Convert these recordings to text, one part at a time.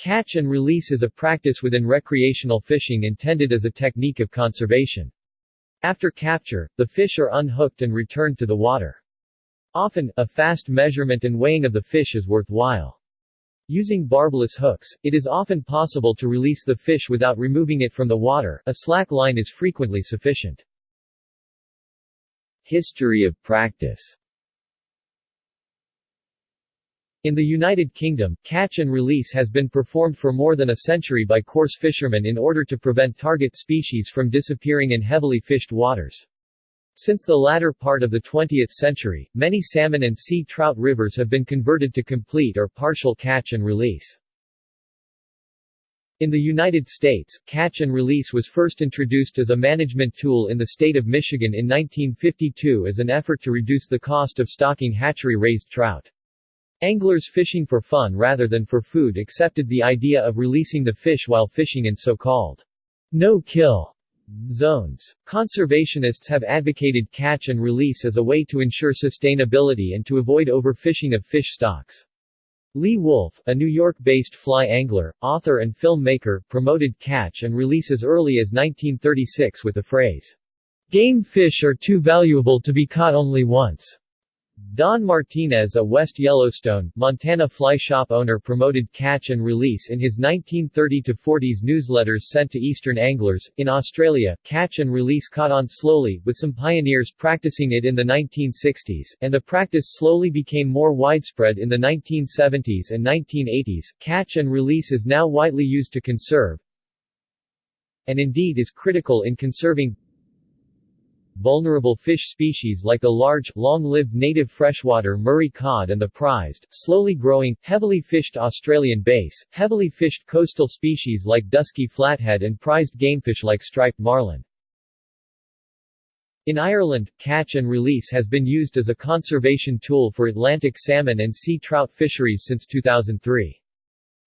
Catch and release is a practice within recreational fishing intended as a technique of conservation. After capture, the fish are unhooked and returned to the water. Often, a fast measurement and weighing of the fish is worthwhile. Using barbless hooks, it is often possible to release the fish without removing it from the water, a slack line is frequently sufficient. History of practice in the United Kingdom, catch and release has been performed for more than a century by coarse fishermen in order to prevent target species from disappearing in heavily fished waters. Since the latter part of the 20th century, many salmon and sea trout rivers have been converted to complete or partial catch and release. In the United States, catch and release was first introduced as a management tool in the state of Michigan in 1952 as an effort to reduce the cost of stocking hatchery-raised trout. Anglers fishing for fun rather than for food accepted the idea of releasing the fish while fishing in so-called no-kill zones. Conservationists have advocated catch and release as a way to ensure sustainability and to avoid overfishing of fish stocks. Lee Wulff, a New York-based fly angler, author and filmmaker, promoted catch and release as early as 1936 with the phrase, "Game fish are too valuable to be caught only once." Don Martinez a West Yellowstone, Montana fly shop owner promoted catch and release in his 1930-40s newsletters sent to eastern anglers. In Australia, catch and release caught on slowly, with some pioneers practicing it in the 1960s, and the practice slowly became more widespread in the 1970s and 1980s. Catch and release is now widely used to conserve, and indeed is critical in conserving vulnerable fish species like the large, long-lived native freshwater Murray cod and the prized, slowly growing, heavily fished Australian bass, heavily fished coastal species like dusky flathead and prized gamefish like striped marlin. In Ireland, catch and release has been used as a conservation tool for Atlantic salmon and sea trout fisheries since 2003.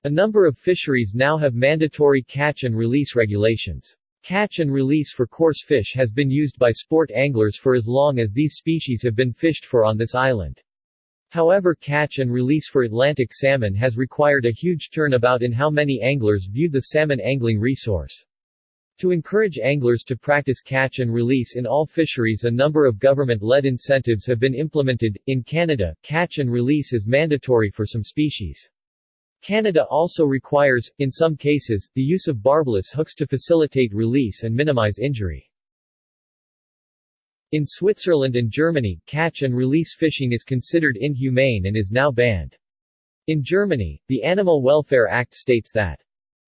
A number of fisheries now have mandatory catch and release regulations. Catch and release for coarse fish has been used by sport anglers for as long as these species have been fished for on this island. However catch and release for Atlantic salmon has required a huge turnabout in how many anglers view the salmon angling resource. To encourage anglers to practice catch and release in all fisheries a number of government-led incentives have been implemented. In Canada, catch and release is mandatory for some species. Canada also requires, in some cases, the use of barbless hooks to facilitate release and minimize injury. In Switzerland and Germany, catch and release fishing is considered inhumane and is now banned. In Germany, the Animal Welfare Act states that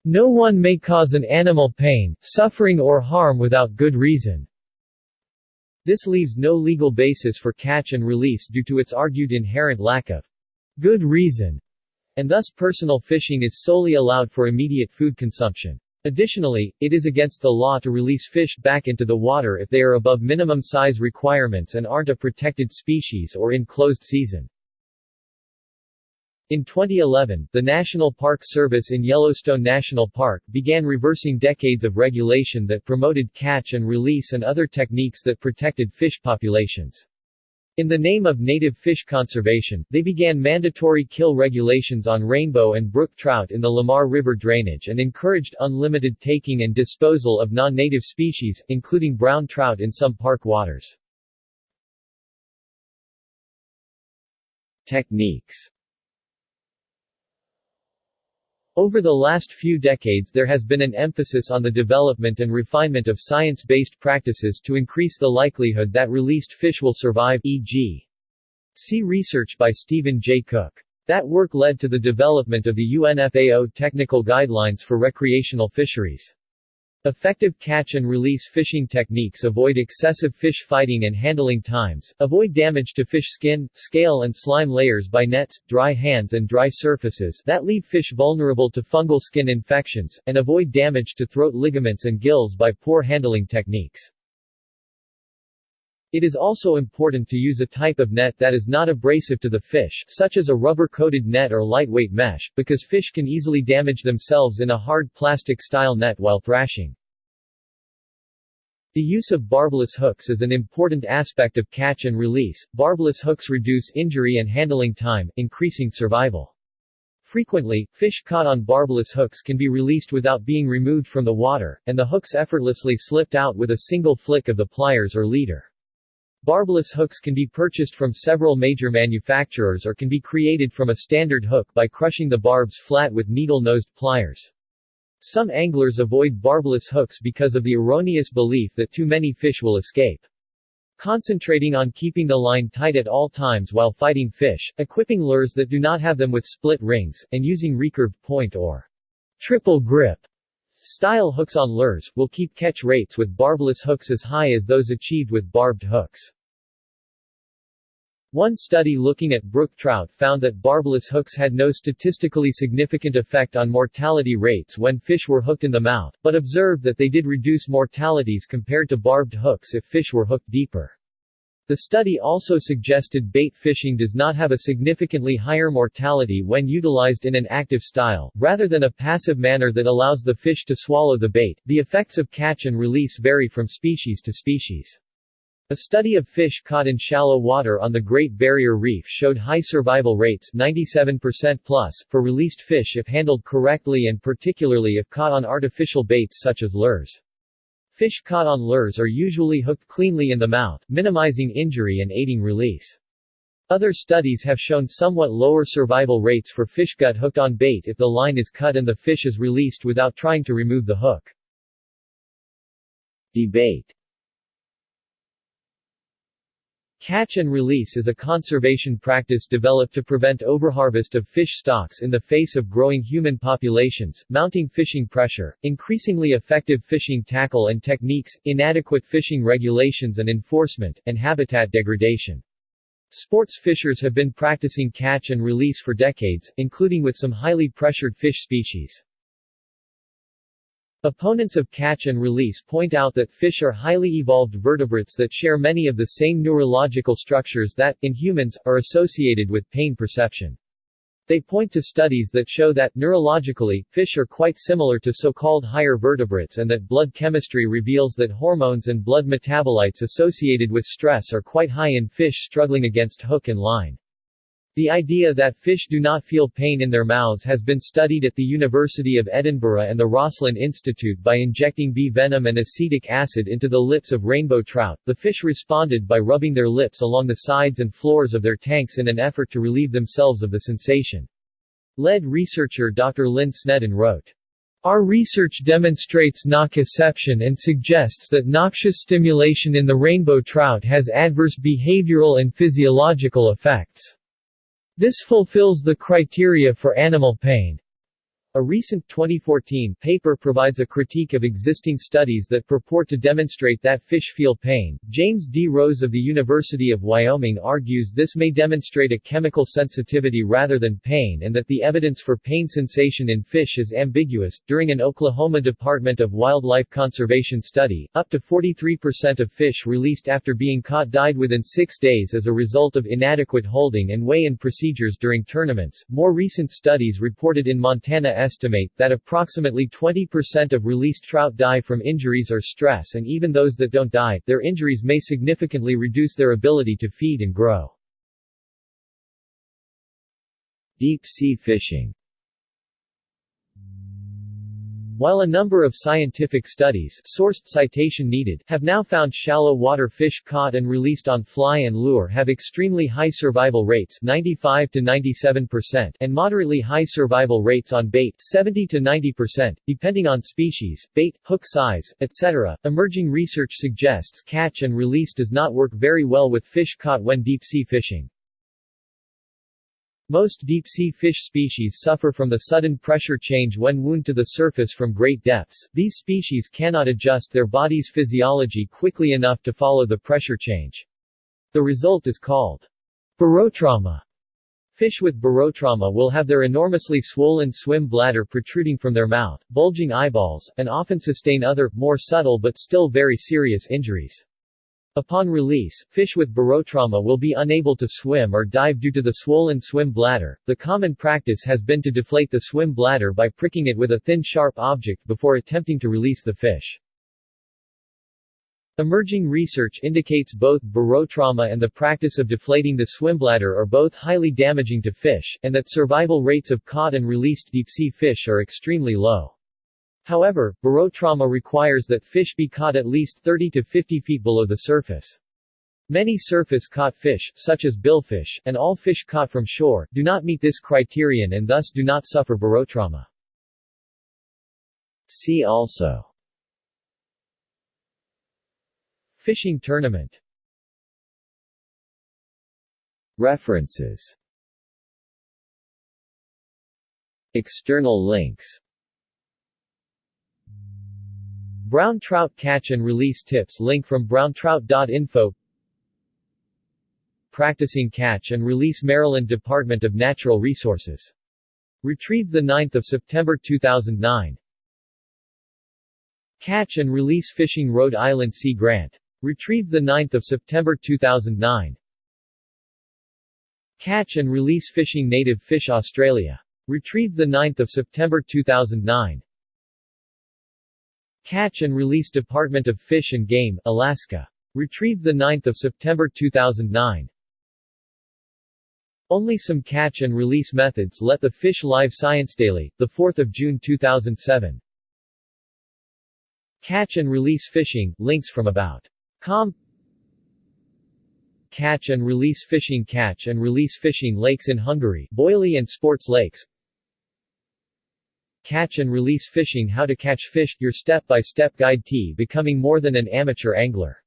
no one may cause an animal pain, suffering or harm without good reason. This leaves no legal basis for catch and release due to its argued inherent lack of good reason and thus personal fishing is solely allowed for immediate food consumption. Additionally, it is against the law to release fish back into the water if they are above minimum size requirements and aren't a protected species or in closed season. In 2011, the National Park Service in Yellowstone National Park began reversing decades of regulation that promoted catch and release and other techniques that protected fish populations. In the name of native fish conservation, they began mandatory kill regulations on rainbow and brook trout in the Lamar River drainage and encouraged unlimited taking and disposal of non-native species, including brown trout in some park waters. Techniques over the last few decades there has been an emphasis on the development and refinement of science-based practices to increase the likelihood that released fish will survive e.g. See research by Stephen J. Cooke. That work led to the development of the UNFAO Technical Guidelines for Recreational Fisheries. Effective catch and release fishing techniques avoid excessive fish fighting and handling times, avoid damage to fish skin, scale and slime layers by nets, dry hands and dry surfaces that leave fish vulnerable to fungal skin infections, and avoid damage to throat ligaments and gills by poor handling techniques. It is also important to use a type of net that is not abrasive to the fish such as a rubber-coated net or lightweight mesh, because fish can easily damage themselves in a hard plastic-style net while thrashing. The use of barbless hooks is an important aspect of catch and release. Barbless hooks reduce injury and handling time, increasing survival. Frequently, fish caught on barbless hooks can be released without being removed from the water, and the hooks effortlessly slipped out with a single flick of the pliers or leader. Barbless hooks can be purchased from several major manufacturers or can be created from a standard hook by crushing the barbs flat with needle-nosed pliers. Some anglers avoid barbless hooks because of the erroneous belief that too many fish will escape. Concentrating on keeping the line tight at all times while fighting fish, equipping lures that do not have them with split rings, and using recurved point or triple grip style hooks on lures, will keep catch rates with barbless hooks as high as those achieved with barbed hooks. One study looking at brook trout found that barbless hooks had no statistically significant effect on mortality rates when fish were hooked in the mouth, but observed that they did reduce mortalities compared to barbed hooks if fish were hooked deeper. The study also suggested bait fishing does not have a significantly higher mortality when utilized in an active style, rather than a passive manner that allows the fish to swallow the bait. The effects of catch and release vary from species to species. A study of fish caught in shallow water on the Great Barrier Reef showed high survival rates 97% plus for released fish if handled correctly and particularly if caught on artificial baits such as lures. Fish caught on lures are usually hooked cleanly in the mouth, minimizing injury and aiding release. Other studies have shown somewhat lower survival rates for fish gut hooked on bait if the line is cut and the fish is released without trying to remove the hook. Debate Catch and release is a conservation practice developed to prevent overharvest of fish stocks in the face of growing human populations, mounting fishing pressure, increasingly effective fishing tackle and techniques, inadequate fishing regulations and enforcement, and habitat degradation. Sports fishers have been practicing catch and release for decades, including with some highly pressured fish species. Opponents of catch and release point out that fish are highly evolved vertebrates that share many of the same neurological structures that, in humans, are associated with pain perception. They point to studies that show that, neurologically, fish are quite similar to so-called higher vertebrates and that blood chemistry reveals that hormones and blood metabolites associated with stress are quite high in fish struggling against hook and line. The idea that fish do not feel pain in their mouths has been studied at the University of Edinburgh and the Roslin Institute by injecting bee venom and acetic acid into the lips of rainbow trout. The fish responded by rubbing their lips along the sides and floors of their tanks in an effort to relieve themselves of the sensation. Lead researcher Dr. Lynne Sneddon wrote, our research demonstrates nociception and suggests that noxious stimulation in the rainbow trout has adverse behavioral and physiological effects. This fulfills the criteria for animal pain. A recent 2014 paper provides a critique of existing studies that purport to demonstrate that fish feel pain. James D. Rose of the University of Wyoming argues this may demonstrate a chemical sensitivity rather than pain and that the evidence for pain sensation in fish is ambiguous. During an Oklahoma Department of Wildlife Conservation study, up to 43% of fish released after being caught died within six days as a result of inadequate holding and weigh-in procedures during tournaments. More recent studies reported in Montana estimate that approximately 20% of released trout die from injuries or stress and even those that don't die, their injuries may significantly reduce their ability to feed and grow. Deep sea fishing while a number of scientific studies sourced citation needed have now found shallow water fish caught and released on fly and lure have extremely high survival rates 95 to 97% and moderately high survival rates on bait 70 to 90%, depending on species, bait, hook size, etc. Emerging research suggests catch and release does not work very well with fish caught when deep sea fishing. Most deep-sea fish species suffer from the sudden pressure change when wound to the surface from great depths. These species cannot adjust their body's physiology quickly enough to follow the pressure change. The result is called barotrauma. Fish with barotrauma will have their enormously swollen swim bladder protruding from their mouth, bulging eyeballs, and often sustain other, more subtle but still very serious injuries. Upon release, fish with barotrauma will be unable to swim or dive due to the swollen swim bladder. The common practice has been to deflate the swim bladder by pricking it with a thin sharp object before attempting to release the fish. Emerging research indicates both barotrauma and the practice of deflating the swimbladder are both highly damaging to fish, and that survival rates of caught and released deep-sea fish are extremely low. However, barotrauma requires that fish be caught at least 30 to 50 feet below the surface. Many surface-caught fish, such as billfish, and all fish caught from shore, do not meet this criterion and thus do not suffer barotrauma. See also Fishing tournament References External links Brown trout catch and release tips link from browntrout.info Practicing catch and release Maryland Department of Natural Resources. Retrieved 9 September 2009 Catch and release fishing Rhode Island Sea Grant. Retrieved 9 September 2009 Catch and release fishing native fish Australia. Retrieved 9 September 2009 Catch and release Department of Fish and Game, Alaska. Retrieved 9 September 2009 Only some catch and release methods let the Fish Live Science Daily, 4 June 2007 Catch and release fishing, links from about. Com. Catch and release fishing Catch and release fishing lakes in Hungary Boily and Sports Lakes Catch and release fishing How to catch fish, your step-by-step -step guide T becoming more than an amateur angler